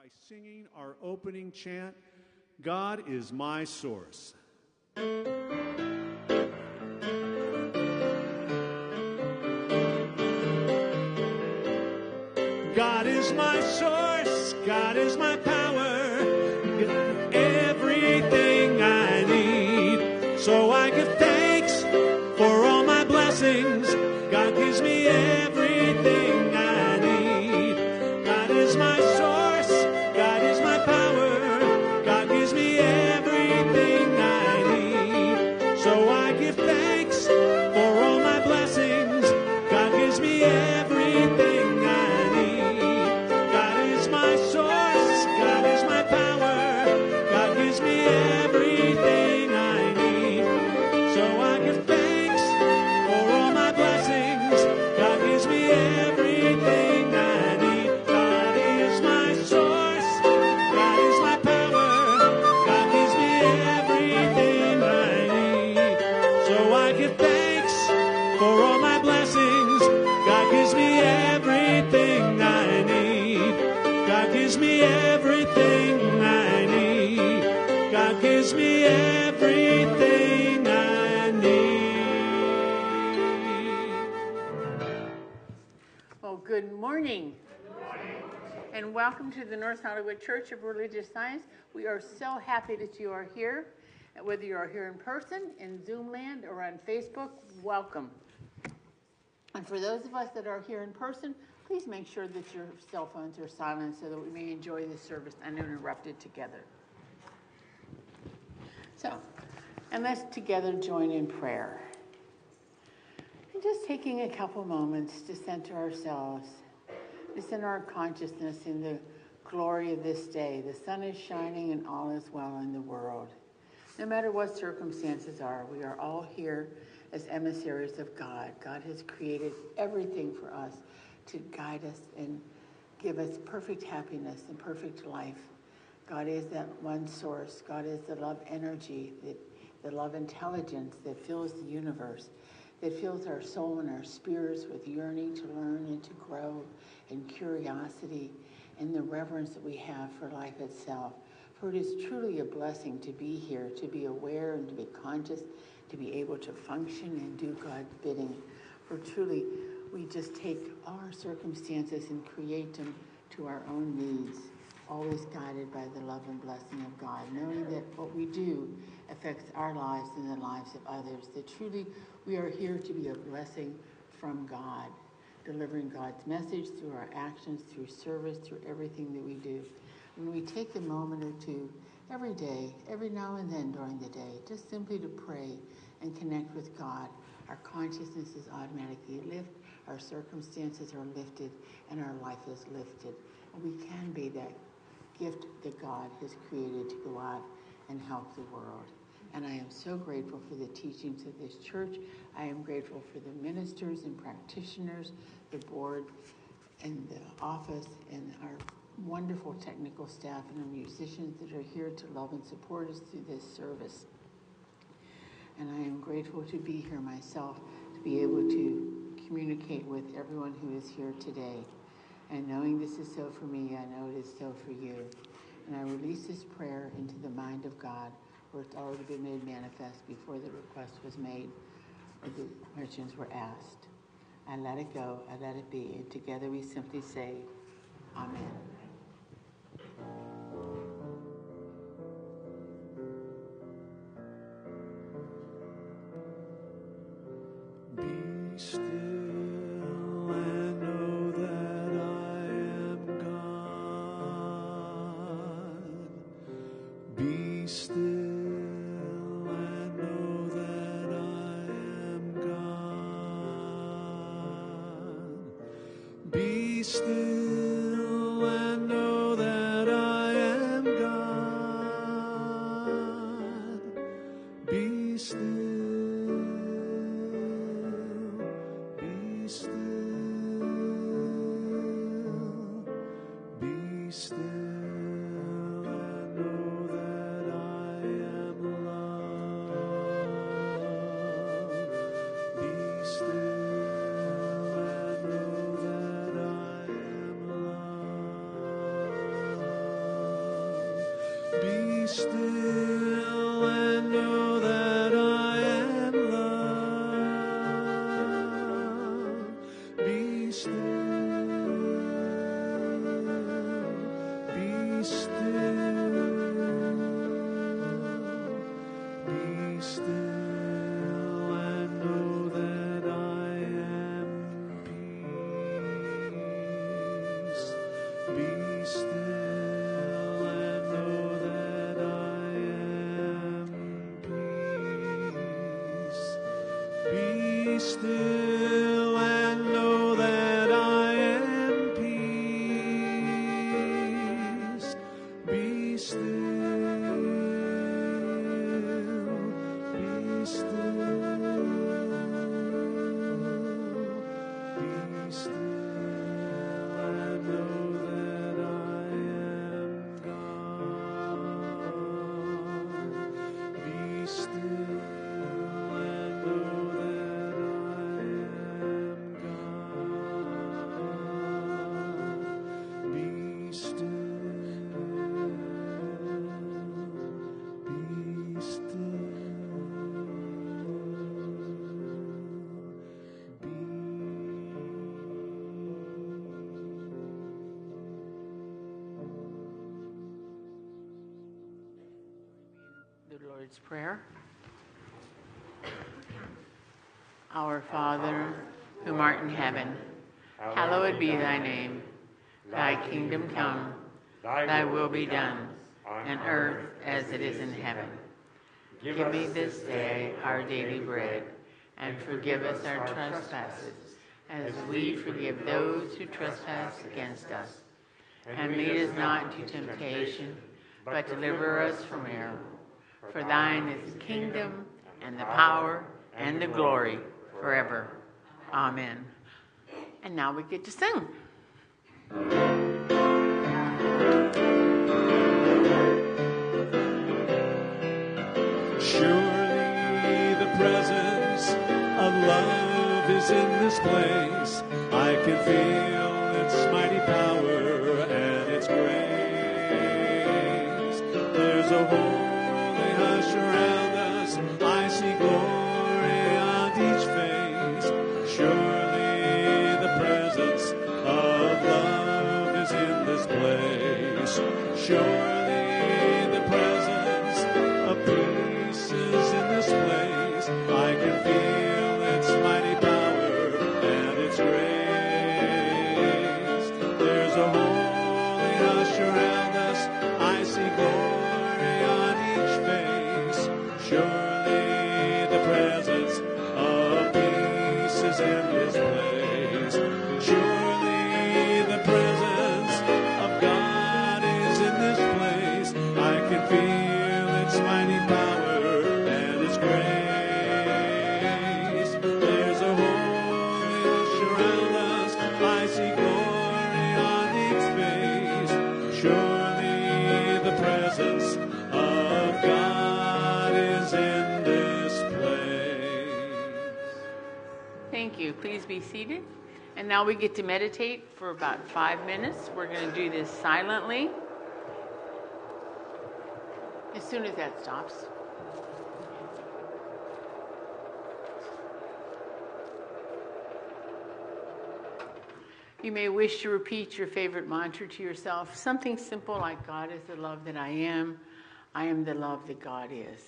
by singing our opening chant, God is my source. God is my source, God is my power, And welcome to the North Hollywood Church of Religious Science. We are so happy that you are here. Whether you are here in person, in Zoom land, or on Facebook, welcome. And for those of us that are here in person, please make sure that your cell phones are silent so that we may enjoy this service uninterrupted together. So, and let's together join in prayer. And just taking a couple moments to center ourselves, to center our consciousness in the glory of this day. The sun is shining and all is well in the world. No matter what circumstances are, we are all here as emissaries of God. God has created everything for us to guide us and give us perfect happiness and perfect life. God is that one source. God is the love energy, the, the love intelligence that fills the universe, that fills our soul and our spirits with yearning to learn and to grow and curiosity and the reverence that we have for life itself. For it is truly a blessing to be here, to be aware and to be conscious, to be able to function and do God's bidding. For truly, we just take our circumstances and create them to our own needs, always guided by the love and blessing of God, knowing that what we do affects our lives and the lives of others, that truly we are here to be a blessing from God, delivering God's message through our actions, through service, through everything that we do. When we take a moment or two every day, every now and then during the day, just simply to pray and connect with God, our consciousness is automatically lifted, our circumstances are lifted, and our life is lifted. And we can be that gift that God has created to go out and help the world. And I am so grateful for the teachings of this church. I am grateful for the ministers and practitioners, the board, and the office, and our wonderful technical staff and our musicians that are here to love and support us through this service. And I am grateful to be here myself, to be able to communicate with everyone who is here today. And knowing this is so for me, I know it is so for you. And I release this prayer into the mind of God, it's already been made manifest before the request was made or the questions were asked. I let it go, I let it be. And together we simply say, Amen. Prayer. Our Father, whom art in heaven, hallowed be thy name. Thy kingdom come, thy will be done, on earth as it is in heaven. Give me this day our daily bread, and forgive us our trespasses, as we forgive those who trespass against us. And lead us not into temptation, but deliver us from evil. For thine is the kingdom, and the power, and the glory forever. Amen. And now we get to sing. Surely the presence of love is in this place. I can feel its mighty power and its grace. There's a seated. And now we get to meditate for about five minutes. We're going to do this silently. As soon as that stops. You may wish to repeat your favorite mantra to yourself, something simple like God is the love that I am. I am the love that God is.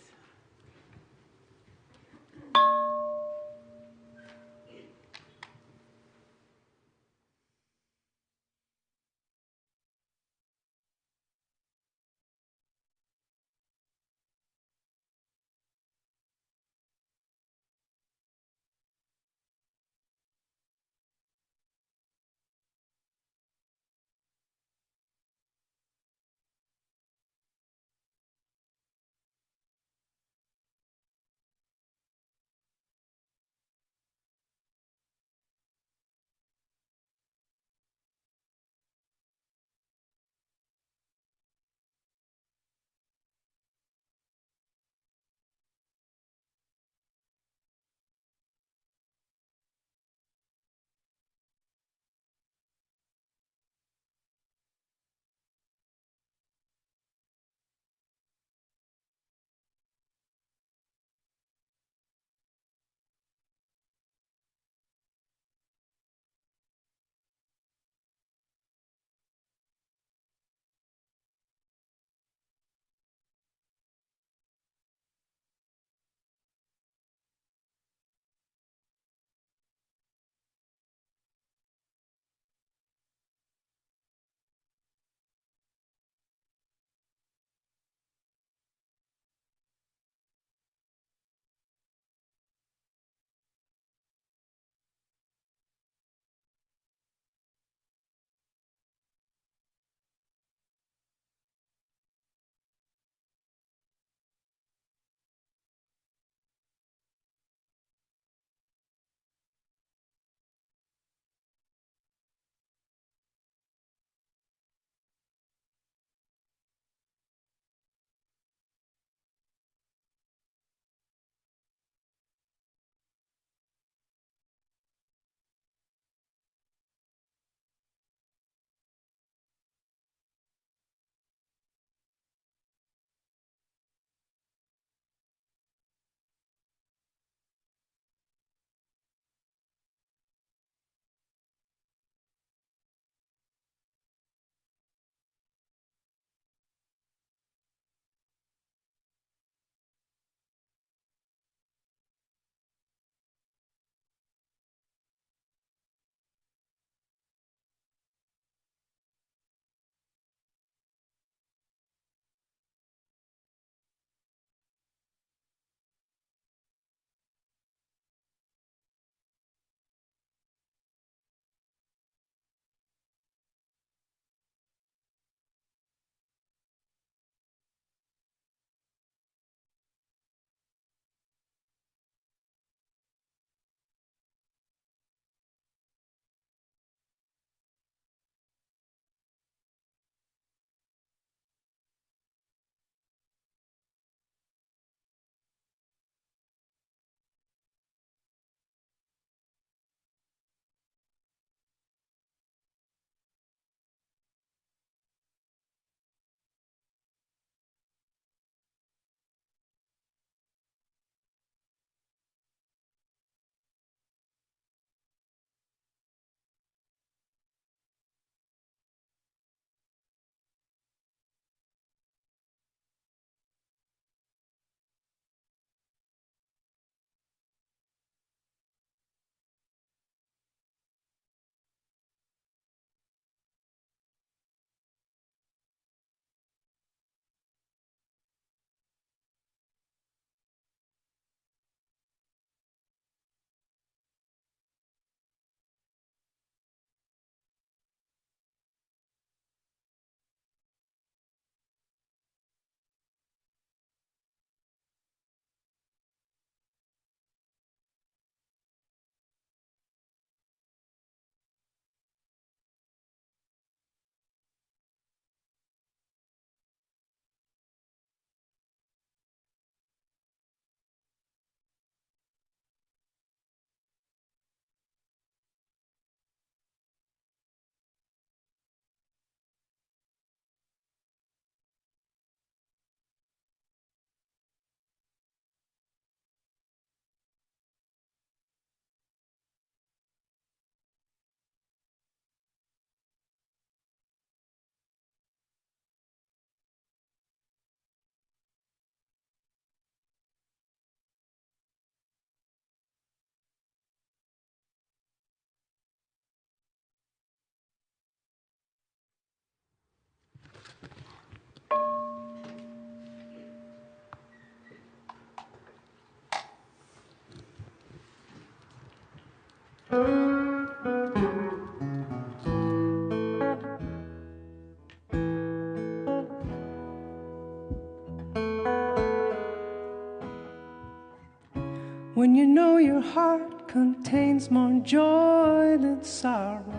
When you know your heart contains more joy than sorrow.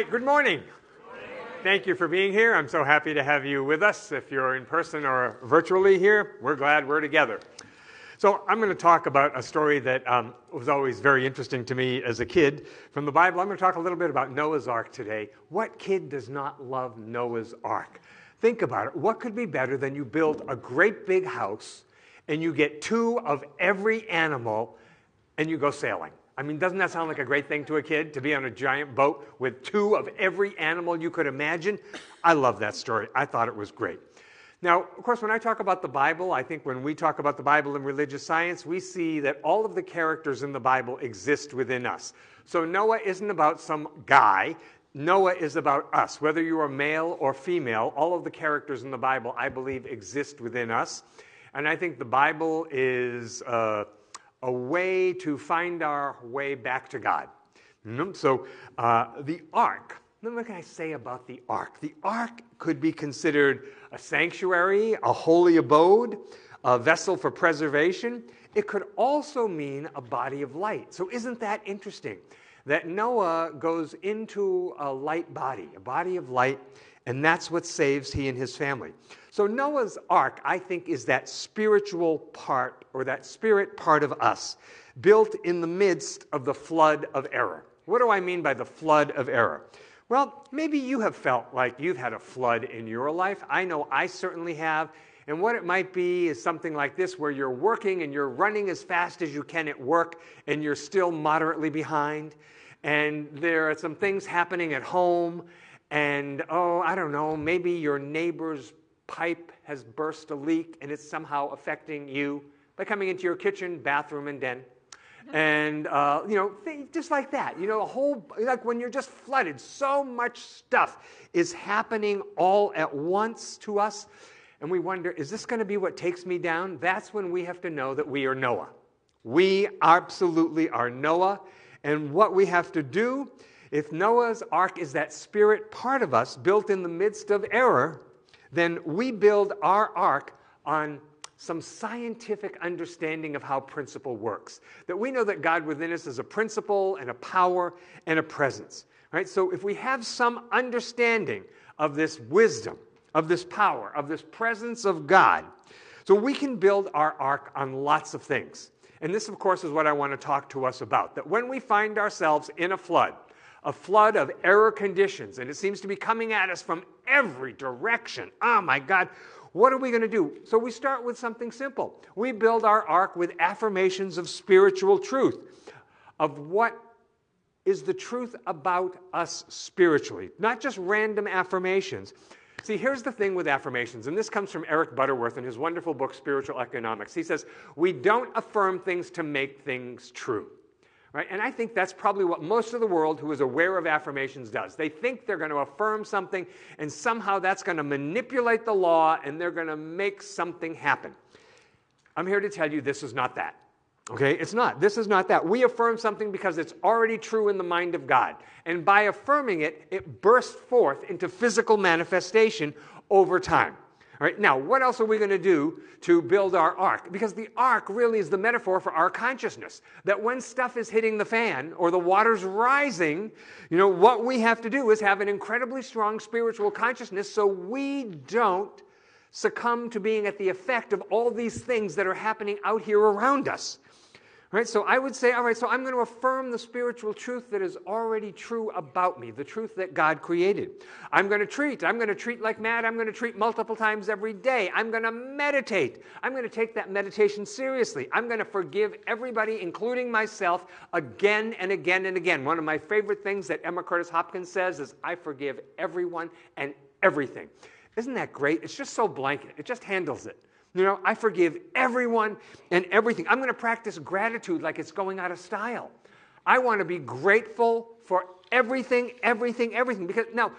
Right, good morning. Thank you for being here. I'm so happy to have you with us. If you're in person or virtually here, we're glad we're together. So, I'm going to talk about a story that um, was always very interesting to me as a kid from the Bible. I'm going to talk a little bit about Noah's Ark today. What kid does not love Noah's Ark? Think about it. What could be better than you build a great big house and you get two of every animal and you go sailing? I mean, doesn't that sound like a great thing to a kid to be on a giant boat with two of every animal you could imagine? I love that story. I thought it was great. Now, of course, when I talk about the Bible, I think when we talk about the Bible in religious science, we see that all of the characters in the Bible exist within us. So Noah isn't about some guy. Noah is about us. Whether you are male or female, all of the characters in the Bible, I believe, exist within us. And I think the Bible is uh, a way to find our way back to God. Mm, So uh, the ark, what can I say about the ark? The ark could be considered a sanctuary, a holy abode, a vessel for preservation. It could also mean a body of light. So, isn't that interesting? That Noah goes into a light body, a body of light, and that's what saves he and his family. So, Noah's ark, I think, is that spiritual part or that spirit part of us built in the midst of the flood of error. What do I mean by the flood of error? Well, maybe you have felt like you've had a flood in your life. I know I certainly have. And what it might be is something like this where you're working and you're running as fast as you can at work and you're still moderately behind. And there are some things happening at home. And oh, I don't know, maybe your neighbor's pipe has burst a leak and it's somehow affecting you by coming into your kitchen, bathroom, and den. And uh, you know just like that you know a whole like when you're just flooded so much stuff is happening all at once to us. And we wonder is this going to be what takes me down? That's when we have to know that we are noah. We absolutely are noah. And what we have to do if noah's ark is that spirit part of us built in the midst of error then we build our ark on some scientific understanding of how principle works. That we know that God within us is a principle and a power and a presence. Right? So if we have some understanding of this wisdom, of this power, of this presence of God, so we can build our ark on lots of things. And this, of course, is what I want to talk to us about. That when we find ourselves in a flood, a flood of error conditions, and it seems to be coming at us from every direction. Oh my God, what are we going to do? So we start with something simple. We build our ark with affirmations of spiritual truth, of what is the truth about us spiritually, not just random affirmations. See, here's the thing with affirmations, and this comes from Eric Butterworth in his wonderful book, Spiritual Economics. He says, We don't affirm things to make things true. Right? And I think that's probably what most of the world who is aware of affirmations does. They think they're going to affirm something, and somehow that's going to manipulate the law and they're going to make something happen. I'm here to tell you this is not that. Okay? It's not. This is not that. We affirm something because it's already true in the mind of God. And by affirming it, it bursts forth into physical manifestation over time. All right, now, what else are we going to do to build our ark? Because the ark really is the metaphor for our consciousness. That when stuff is hitting the fan or the water's rising, you know, what we have to do is have an incredibly strong spiritual consciousness so we don't succumb to being at the effect of all these things that are happening out here around us. Right? So I would say, all right, so I'm going to affirm the spiritual truth that is already true about me, the truth that God created. I'm going to treat. I'm going to treat like mad. I'm going to treat multiple times every day. I'm going to meditate. I'm going to take that meditation seriously. I'm going to forgive everybody, including myself, again and again and again. One of my favorite things that Emma Curtis Hopkins says is, I forgive everyone and everything. Isn't that great? It's just so blanket, it just handles it. You know, I forgive everyone and everything. I'm going to practice gratitude like it's going out of style. I want to be grateful for everything, everything, everything. Because now,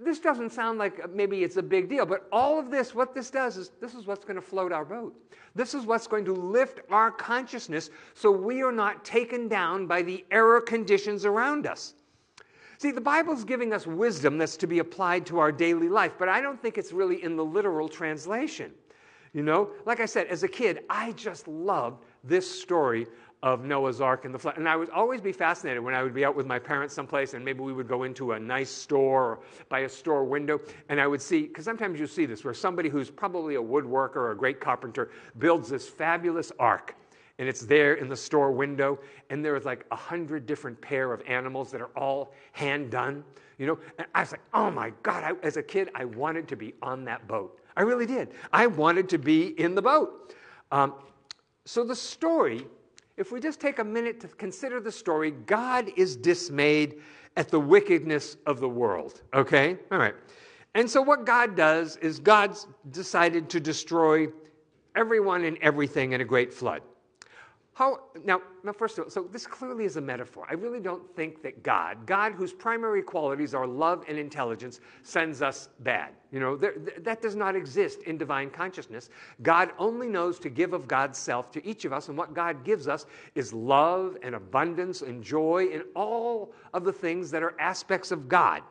this doesn't sound like uh, maybe it's a big deal, but all of this, what this does is this is what's going to float our boat. This is what's going to lift our consciousness so we are not taken down by the error conditions around us. See, the Bible's giving us wisdom that's to be applied to our daily life, but I don't think it's really in the literal translation. You know, like I said, as a kid, I just loved this story of Noah's Ark and the flood. And I would always be fascinated when I would be out with my parents someplace and maybe we would go into a nice store or by a store window. And I would see, because sometimes you see this, where somebody who's probably a woodworker or a great carpenter builds this fabulous ark and it's there in the store window and there's like a hundred different pair of animals that are all hand done you know? And i was like oh my god I, as a kid i wanted to be on that boat I really did. I wanted to be in the boat. Um, so, the story, if we just take a minute to consider the story, God is dismayed at the wickedness of the world. Okay? All right. And so, what God does is God's decided to destroy everyone and everything in a great flood. How, now, now, first of all, so this clearly is a metaphor. I really don't think that God, God whose primary qualities are love and intelligence, sends us bad. You know, there, that does not exist in divine consciousness. God only knows to give of God's self to each of us, and what God gives us is love and abundance and joy and all of the things that are aspects of God.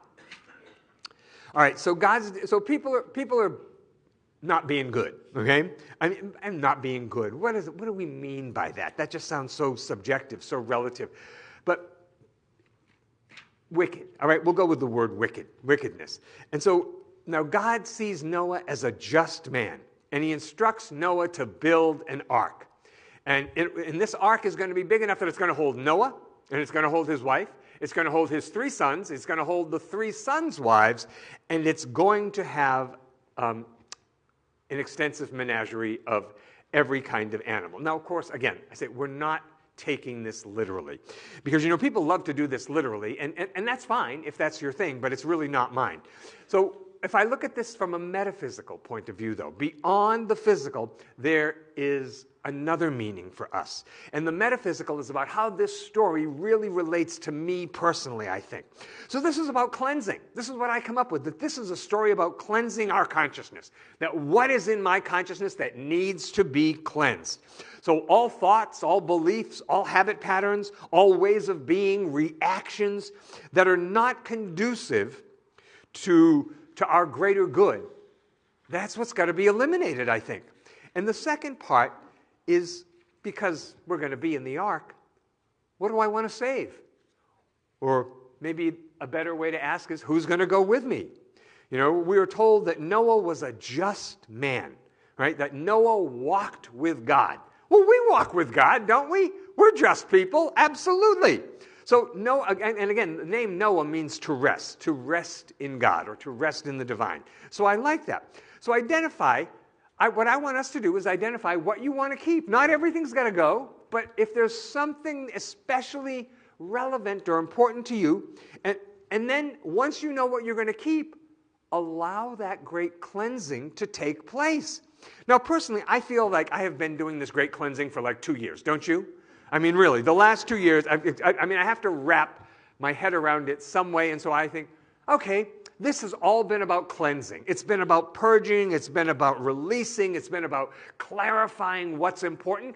All right, so God's, so people are, people are not being good, okay? I mean, and not being good. What, is, what do we mean by that? That just sounds so subjective, so relative. But wicked, all right, we'll go with the word wicked, wickedness. And so now God sees Noah as a just man, and he instructs Noah to build an ark. And, it, and this ark is going to be big enough that it's going to hold Noah, and it's going to hold his wife, it's going to hold his three sons, it's going to hold the three sons' wives, and it's going to have um, an extensive menagerie of every kind of animal. Now, of course, again, I say we're not taking this literally. Because, you know, people love to do this literally, and, and, and that's fine if that's your thing, but it's really not mine. So, if I look at this from a metaphysical point of view, though, beyond the physical, there is another meaning for us. And the metaphysical is about how this story really relates to me personally, I think. So this is about cleansing. This is what I come up with that this is a story about cleansing our consciousness. That what is in my consciousness that needs to be cleansed. So all thoughts, all beliefs, all habit patterns, all ways of being, reactions that are not conducive to, to our greater good. That's what's got to be eliminated, I think. And the second part is because we're going to be in the ark, what do I want to save? Or maybe a better way to ask is, who's going to go with me? You know, we are told that Noah was a just man, right? That Noah walked with God. Well, we walk with God, don't we? We're just people, absolutely. So, Noah, and again, the name Noah means to rest, to rest in God or to rest in the divine. So I like that. So identify I, what I want us to do is identify what you want to keep. Not everything's got to go, but if there's something especially relevant or important to you, and, and then once you know what you're going to keep, allow that great cleansing to take place. Now, personally, I feel like I have been doing this great cleansing for like two years, don't you? I mean, really, the last two years, I, I, I mean, I have to wrap my head around it some way, and so I think, okay, this has all been about cleansing. It's been about purging, it's been about releasing, it's been about clarifying what's important.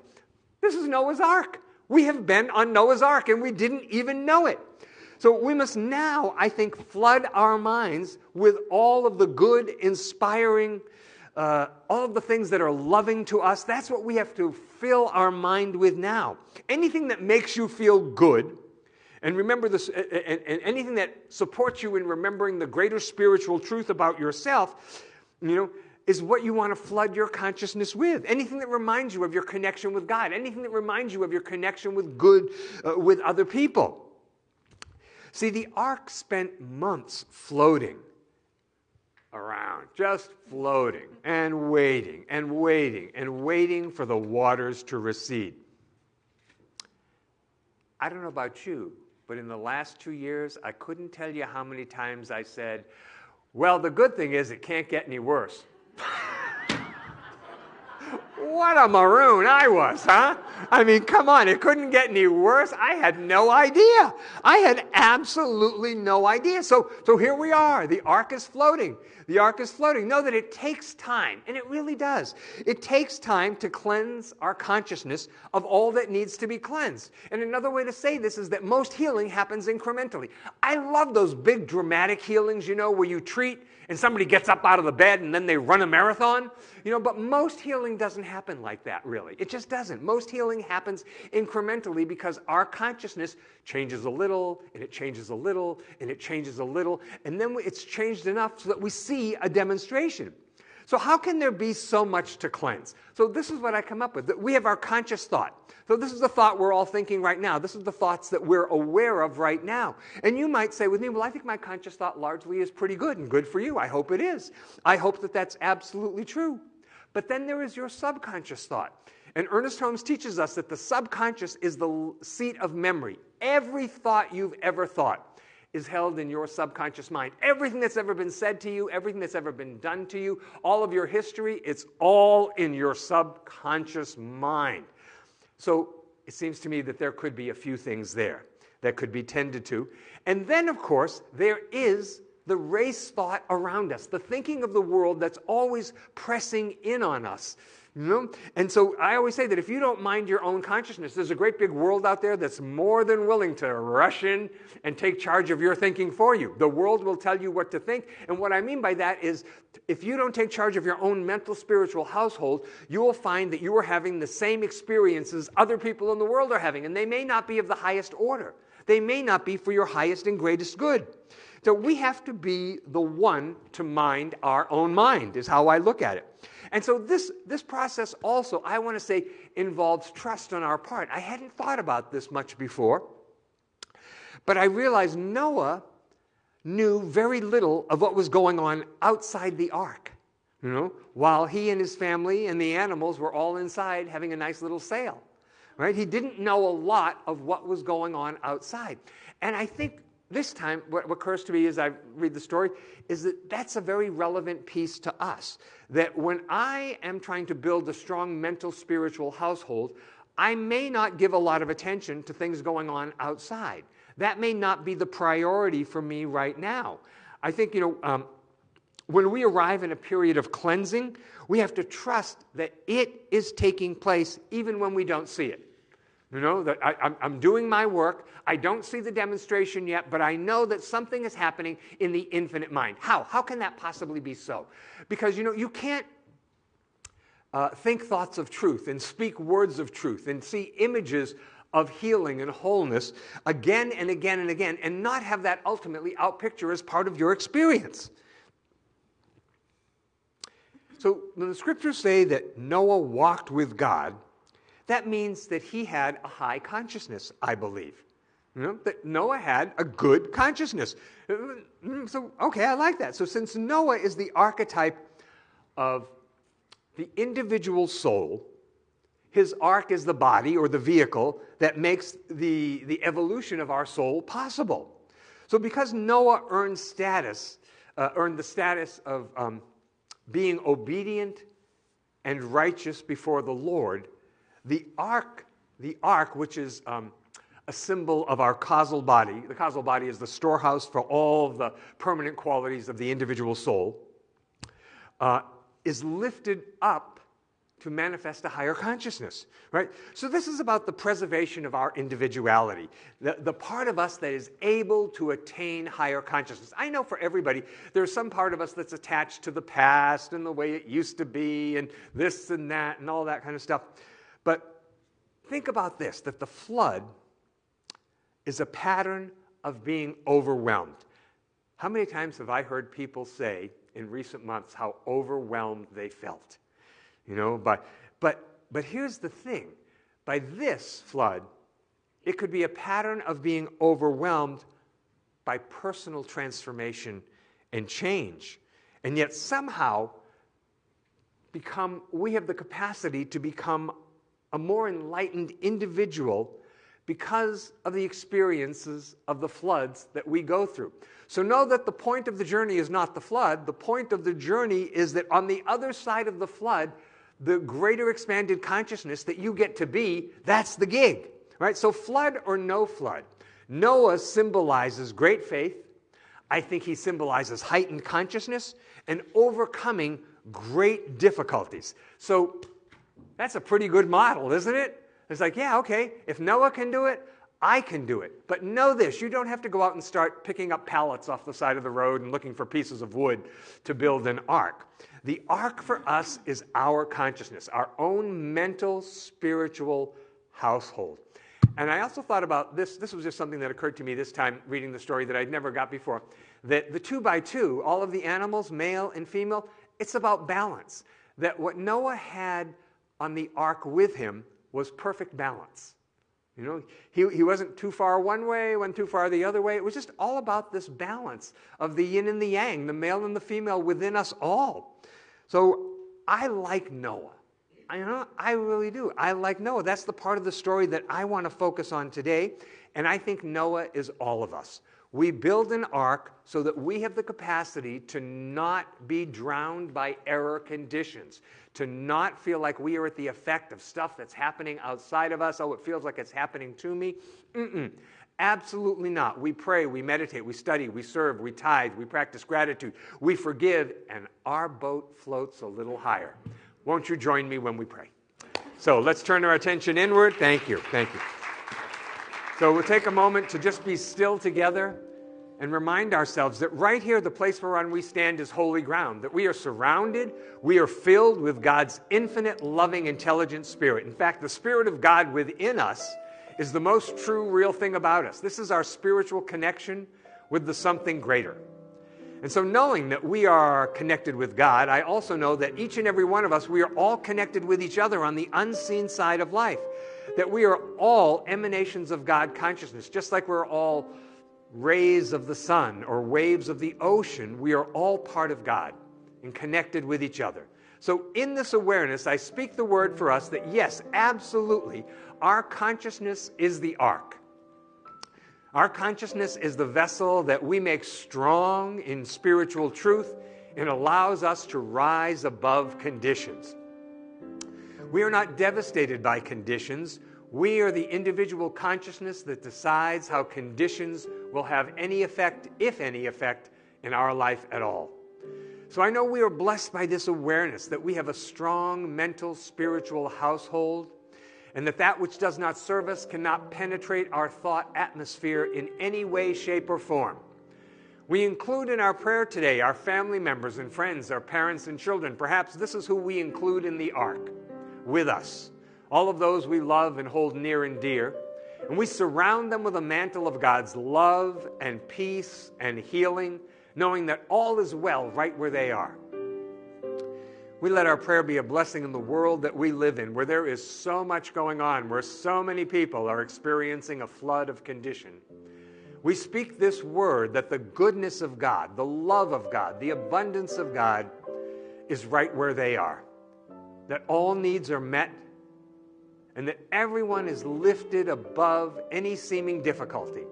This is Noah's Ark. We have been on Noah's Ark and we didn't even know it. So we must now, I think, flood our minds with all of the good, inspiring, uh, all of the things that are loving to us. That's what we have to fill our mind with now. Anything that makes you feel good and remember this, and, and anything that supports you in remembering the greater spiritual truth about yourself, you know, is what you want to flood your consciousness with. Anything that reminds you of your connection with God, anything that reminds you of your connection with good, uh, with other people. See, the ark spent months floating around, just floating and waiting and waiting and waiting for the waters to recede. I don't know about you, but in the last two years, I couldn't tell you how many times I said, Well, the good thing is it can't get any worse. What a maroon I was, huh? I mean, come on, it couldn't get any worse. I had no idea. I had absolutely no idea. So, so here we are. The ark is floating. The ark is floating. Know that it takes time, and it really does. It takes time to cleanse our consciousness of all that needs to be cleansed. And another way to say this is that most healing happens incrementally. I love those big dramatic healings, you know, where you treat and somebody gets up out of the bed and then they run a marathon. You know, but most healing doesn't happen like that, really. It just doesn't. Most healing happens incrementally because our consciousness changes a little, and it changes a little, and it changes a little, and then it's changed enough so that we see a demonstration. So, how can there be so much to cleanse? So, this is what I come up with. We have our conscious thought. So, this is the thought we're all thinking right now. This is the thoughts that we're aware of right now. And you might say with me, well, I think my conscious thought largely is pretty good and good for you. I hope it is. I hope that that's absolutely true. But then there is your subconscious thought. And Ernest Holmes teaches us that the subconscious is the seat of memory. Every thought you've ever thought is held in your subconscious mind. Everything that's ever been said to you, everything that's ever been done to you, all of your history, it's all in your subconscious mind. So it seems to me that there could be a few things there that could be tended to. And then, of course, there is the race thought around us, the thinking of the world that's always pressing in on us. You know? And so I always say that if you don't mind your own consciousness, there's a great big world out there that's more than willing to rush in and take charge of your thinking for you. The world will tell you what to think. And what I mean by that is if you don't take charge of your own mental, spiritual household, you will find that you are having the same experiences other people in the world are having. And they may not be of the highest order, they may not be for your highest and greatest good. So we have to be the one to mind our own mind, is how I look at it. And so this, this process also, I want to say, involves trust on our part. I hadn't thought about this much before, but I realized Noah knew very little of what was going on outside the ark. You know, while he and his family and the animals were all inside having a nice little sail. Right? He didn't know a lot of what was going on outside. And I think this time, what occurs to me as I read the story is that that's a very relevant piece to us. That when I am trying to build a strong mental, spiritual household, I may not give a lot of attention to things going on outside. That may not be the priority for me right now. I think, you know, um, when we arrive in a period of cleansing, we have to trust that it is taking place even when we don't see it. You know, that I, am doing my work. I don't see the demonstration yet, but I know that something is happening in the infinite mind. How? How can that possibly be so? Because, you know, you can't uh, think thoughts of truth and speak words of truth and see images of healing and wholeness again and again and again and not have that ultimately outpicture as part of your experience. So when the scriptures say that Noah walked with God, that means that he had a high consciousness, I believe. You know, that Noah had a good consciousness. So, okay, I like that. So, since Noah is the archetype of the individual soul, his ark is the body or the vehicle that makes the, the evolution of our soul possible. So, because Noah earned status, uh, earned the status of um, being obedient and righteous before the Lord, the ark, the ark, which is um, a symbol of our causal body, the causal body is the storehouse for all the permanent qualities of the individual soul, uh, is lifted up to manifest a higher consciousness, right? So this is about the preservation of our individuality, the, the part of us that is able to attain higher consciousness. I know for everybody, there's some part of us that's attached to the past and the way it used to be and this and that and all that kind of stuff. But think about this that the flood is a pattern of being overwhelmed. How many times have I heard people say in recent months how overwhelmed they felt? You know, but, but, but here's the thing by this flood, it could be a pattern of being overwhelmed by personal transformation and change. And yet, somehow, become, we have the capacity to become a more enlightened individual because of the experiences of the floods that we go through. So know that the point of the journey is not the flood. The point of the journey is that on the other side of the flood, the greater expanded consciousness that you get to be, that's the gig. Right? So flood or no flood. Noah symbolizes great faith. I think he symbolizes heightened consciousness and overcoming great difficulties. So that's a pretty good model, isn't it? It's like, yeah, okay, if Noah can do it, I can do it. But know this you don't have to go out and start picking up pallets off the side of the road and looking for pieces of wood to build an ark. The ark for us is our consciousness, our own mental, spiritual household. And I also thought about this, this was just something that occurred to me this time reading the story that I'd never got before. That the two by two, all of the animals, male and female, it's about balance. That what Noah had on the ark with him was perfect balance. You know, he, he wasn't too far one way, went too far the other way. It was just all about this balance of the yin and the yang, the male and the female within us all. So I like Noah. I, you know, I really do. I like Noah. That's the part of the story that I want to focus on today. And I think Noah is all of us. We build an ark so that we have the capacity to not be drowned by error conditions, to not feel like we are at the effect of stuff that's happening outside of us. Oh, it feels like it's happening to me. Mm-mm. Absolutely not. We pray, we meditate, we study, we serve, we tithe, we practice gratitude, we forgive, and our boat floats a little higher. Won't you join me when we pray? So let's turn our attention inward. Thank you. Thank you. So we'll take a moment to just be still together and remind ourselves that right here, the place whereon we stand is holy ground, that we are surrounded, we are filled with God's infinite, loving, intelligent spirit. In fact, the Spirit of God within us is the most true, real thing about us. This is our spiritual connection with the something greater. And so, knowing that we are connected with God, I also know that each and every one of us, we are all connected with each other on the unseen side of life that we are all emanations of God consciousness, just like we're all rays of the sun or waves of the ocean, we are all part of God and connected with each other. So, in this awareness, I speak the word for us that yes, absolutely, our consciousness is the ark. Our consciousness is the vessel that we make strong in spiritual truth and allows us to rise above conditions. We are not devastated by conditions. We are the individual consciousness that decides how conditions will have any effect, if any effect, in our life at all. So I know we are blessed by this awareness that we have a strong mental, spiritual household, and that that which does not serve us cannot penetrate our thought atmosphere in any way, shape, or form. We include in our prayer today our family members and friends, our parents and children. Perhaps this is who we include in the ark with us, all of those we love and hold near and dear. And we surround them with a mantle of God's love and peace and healing, knowing that all is well right where they are. We let our prayer be a blessing in the world that we live in, where there is so much going on, where so many people are experiencing a flood of condition. We speak this word that the goodness of God, the love of God, the abundance of God is right where they are that all needs are met and that everyone is lifted above any seeming difficulty.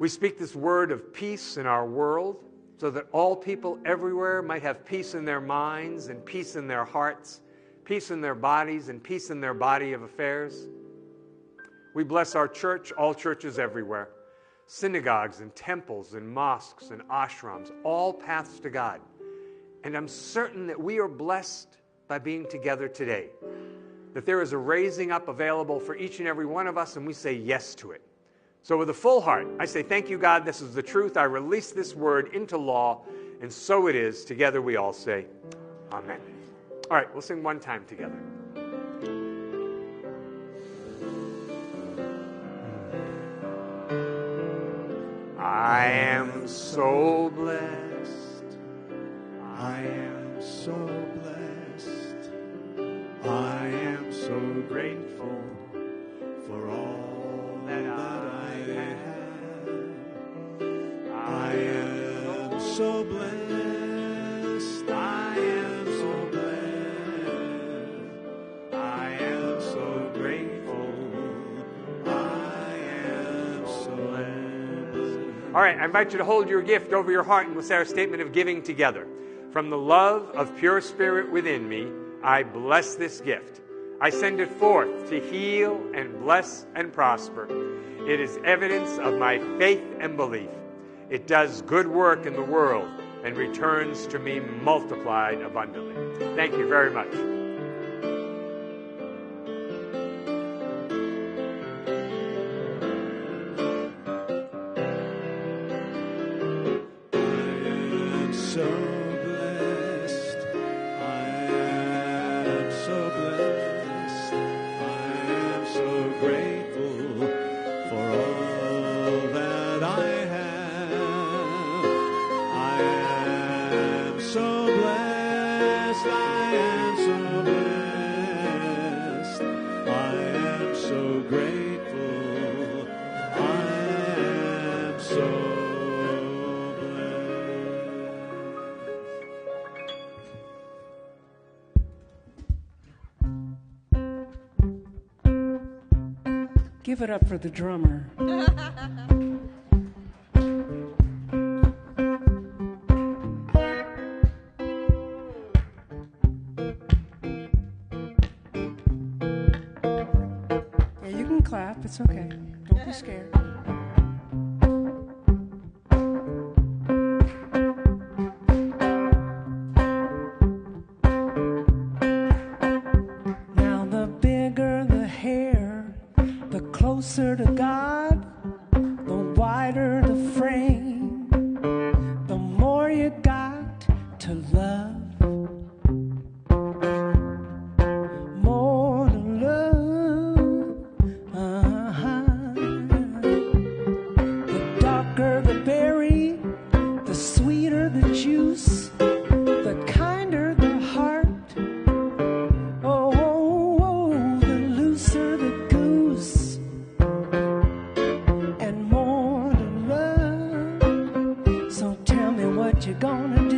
We speak this word of peace in our world so that all people everywhere might have peace in their minds and peace in their hearts, peace in their bodies and peace in their body of affairs. We bless our church, all churches everywhere, synagogues and temples and mosques and ashrams, all paths to God. And I'm certain that we are blessed by being together today. That there is a raising up available for each and every one of us, and we say yes to it. So, with a full heart, I say, Thank you, God. This is the truth. I release this word into law, and so it is. Together we all say, Amen. All right, we'll sing one time together. I am so blessed. I am so blessed. I am so grateful for all that I have. I am so blessed. I am so blessed. I am so grateful. I am so blessed. All right, I invite you to hold your gift over your heart and we'll say our statement of giving together. From the love of pure spirit within me, I bless this gift. I send it forth to heal and bless and prosper. It is evidence of my faith and belief. It does good work in the world and returns to me multiplied abundantly. Thank you very much. Give it up for the drummer. what you gonna do?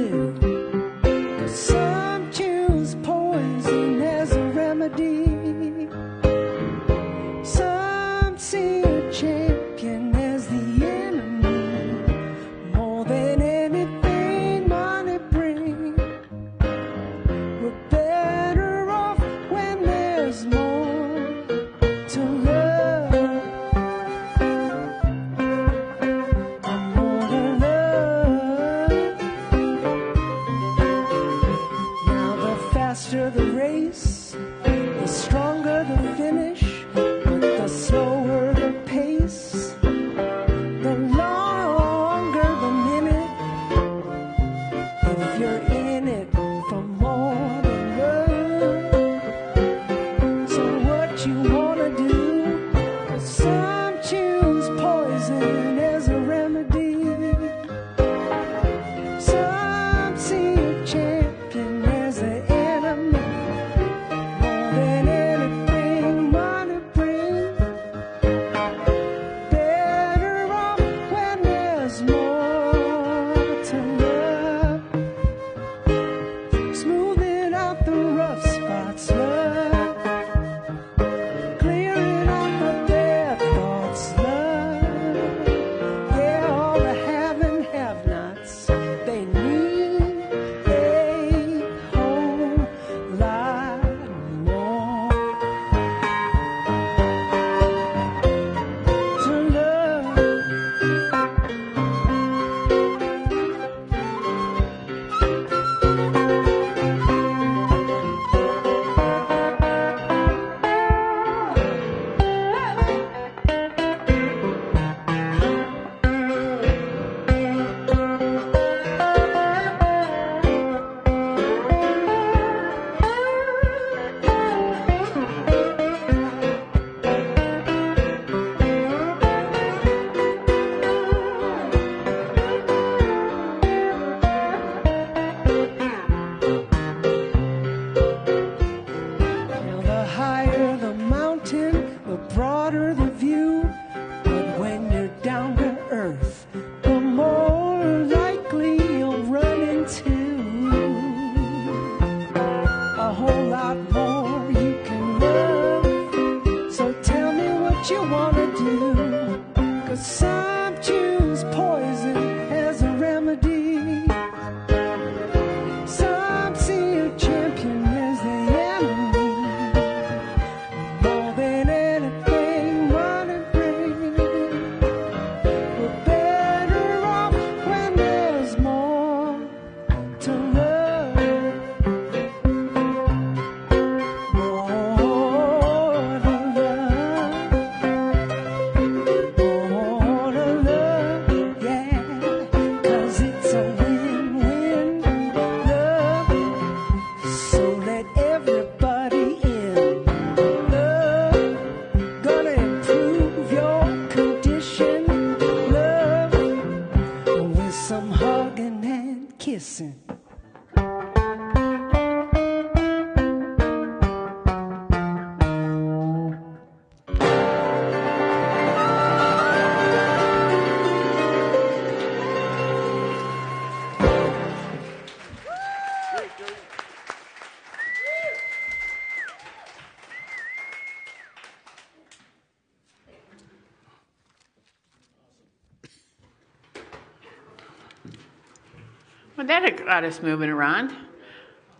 Got us moving around.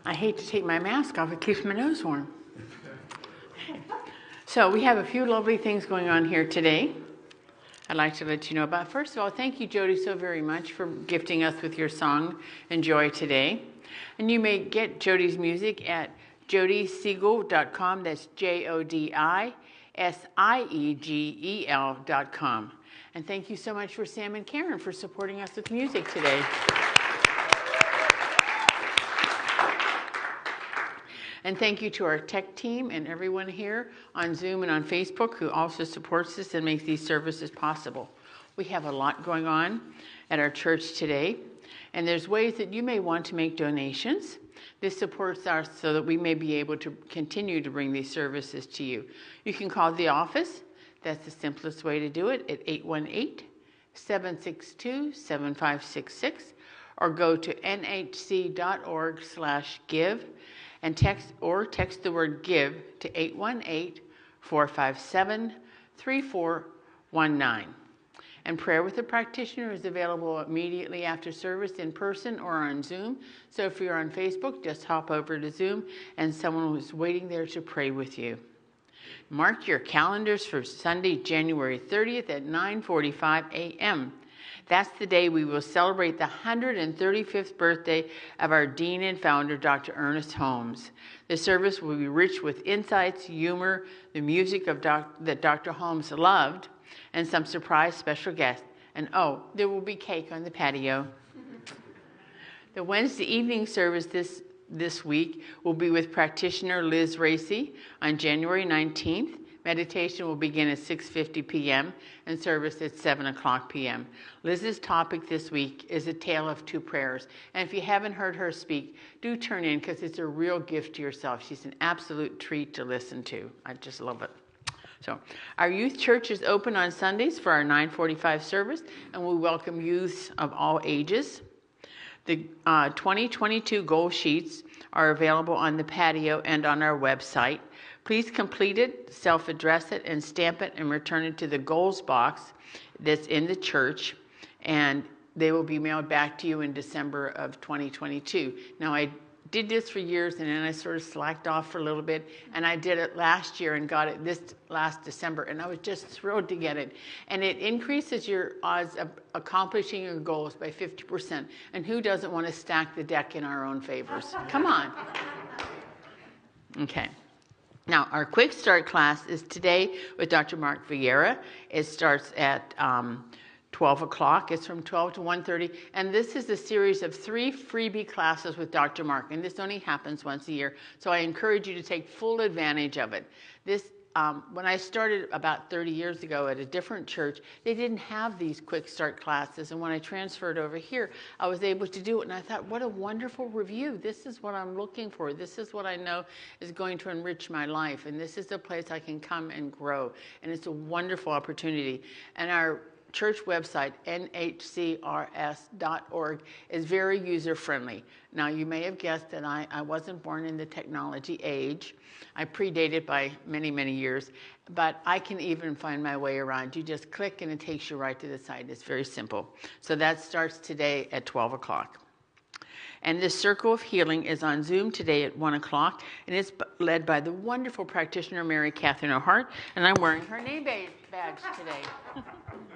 I hate to take my mask off, it keeps my nose warm. So, we have a few lovely things going on here today. I'd like to let you know about. First of all, thank you, Jodi, so very much for gifting us with your song Enjoy Today. And you may get Jodi's music at jodisiegel.com. That's J O D I S I E G E L.com. And thank you so much for Sam and Karen for supporting us with music today. And thank you to our tech team and everyone here on Zoom and on Facebook who also supports us and makes these services possible. We have a lot going on at our church today, and there's ways that you may want to make donations. This supports us so that we may be able to continue to bring these services to you. You can call the office. That's the simplest way to do it at 818 762 7566 or go to nhc.org/give and text or text the word give to 818-457-3419. And prayer with a practitioner is available immediately after service in person or on Zoom. So if you're on Facebook, just hop over to Zoom and someone was waiting there to pray with you. Mark your calendars for Sunday, January 30th at 9:45 a.m. That's the day we will celebrate the 135th birthday of our dean and founder, Dr. Ernest Holmes. The service will be rich with insights, humor, the music of doc- that Dr. Holmes loved, and some surprise special guests. And oh, there will be cake on the patio. the Wednesday evening service this, this week will be with practitioner Liz Racy on January 19th. Meditation will begin at 6:50 p.m. and service at 7 o'clock p.m. Liz's topic this week is a tale of two prayers. And if you haven't heard her speak, do turn in because it's a real gift to yourself. She's an absolute treat to listen to. I just love it. So, our youth church is open on Sundays for our 9:45 service, and we welcome youths of all ages. The uh, 2022 goal sheets are available on the patio and on our website. Please complete it, self address it, and stamp it and return it to the goals box that's in the church, and they will be mailed back to you in December of 2022. Now, I did this for years and then I sort of slacked off for a little bit, and I did it last year and got it this last December, and I was just thrilled to get it. And it increases your odds of accomplishing your goals by 50%. And who doesn't want to stack the deck in our own favors? Come on. Okay. Now, our quick start class is today with Dr. Mark Vieira. It starts at um, 12 o'clock. It's from 12 to 1.30. And this is a series of three freebie classes with Dr. Mark. And this only happens once a year. So I encourage you to take full advantage of it. This um, when I started about 30 years ago at a different church, they didn't have these quick start classes. And when I transferred over here, I was able to do it. And I thought, what a wonderful review. This is what I'm looking for. This is what I know is going to enrich my life. And this is the place I can come and grow. And it's a wonderful opportunity. And our church website, nhcrs.org, is very user friendly. Now, you may have guessed that I, I wasn't born in the technology age. I predated it by many, many years, but I can even find my way around. You just click and it takes you right to the site. It's very simple. So that starts today at 12 o'clock. And this Circle of Healing is on Zoom today at 1 o'clock, and it's led by the wonderful practitioner Mary Catherine O'Hart, and I'm wearing her name badge today.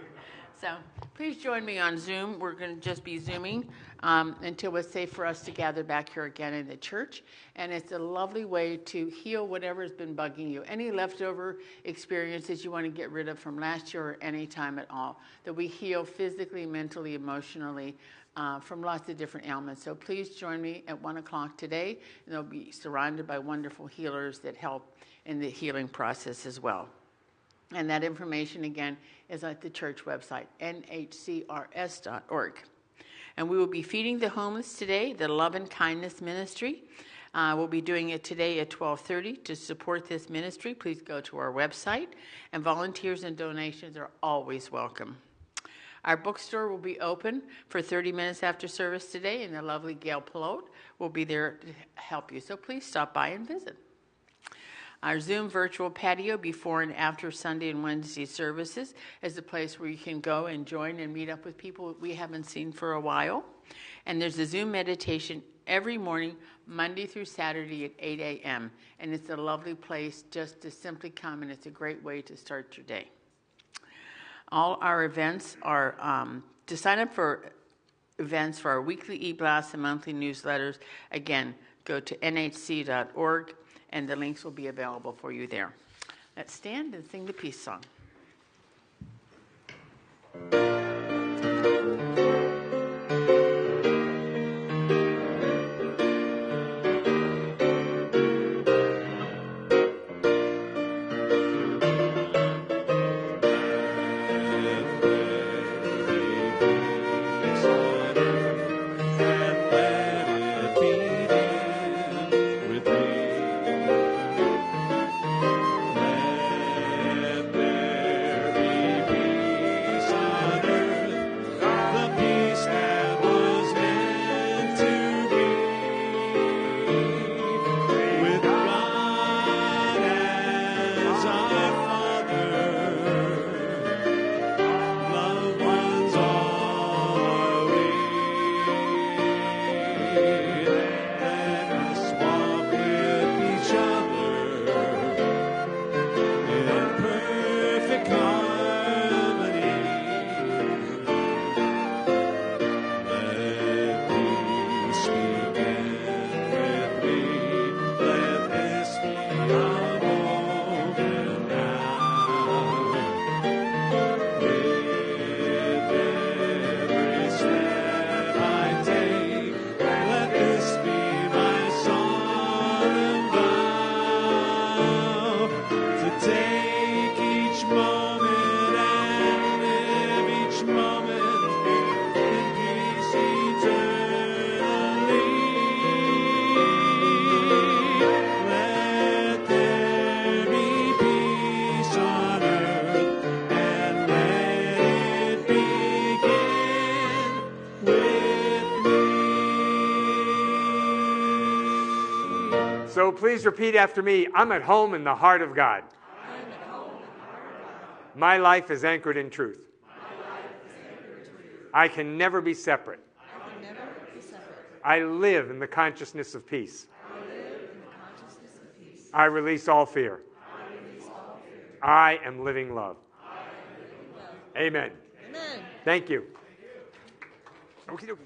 So please join me on Zoom. We're going to just be Zooming um, until it's safe for us to gather back here again in the church. And it's a lovely way to heal whatever's been bugging you. Any leftover experiences you want to get rid of from last year or any time at all. That we heal physically, mentally, emotionally. Uh, from lots of different ailments. So please join me at 1 o'clock today. And they'll be surrounded by wonderful healers that help in the healing process as well. And that information again is at the church website, nhcrs.org. And we will be feeding the homeless today, the Love and Kindness Ministry. Uh, we'll be doing it today at 12:30. To support this ministry, please go to our website, and volunteers and donations are always welcome. Our bookstore will be open for 30 minutes after service today, and the lovely Gail Pelote will be there to help you. So please stop by and visit. Our Zoom virtual patio before and after Sunday and Wednesday services is a place where you can go and join and meet up with people we haven't seen for a while. And there's a Zoom meditation every morning, Monday through Saturday at 8 a.m. And it's a lovely place just to simply come, and it's a great way to start your day. All our events are um, to sign up for events for our weekly e blasts and monthly newsletters. Again, go to nhc.org and the links will be available for you there. Let's stand and sing the peace song. Please repeat after me I'm at home in the heart of God. My life is anchored in truth. I can never be separate. I live in the consciousness of peace. I release all fear. I am living love. Amen. Amen. Thank you. Dokie.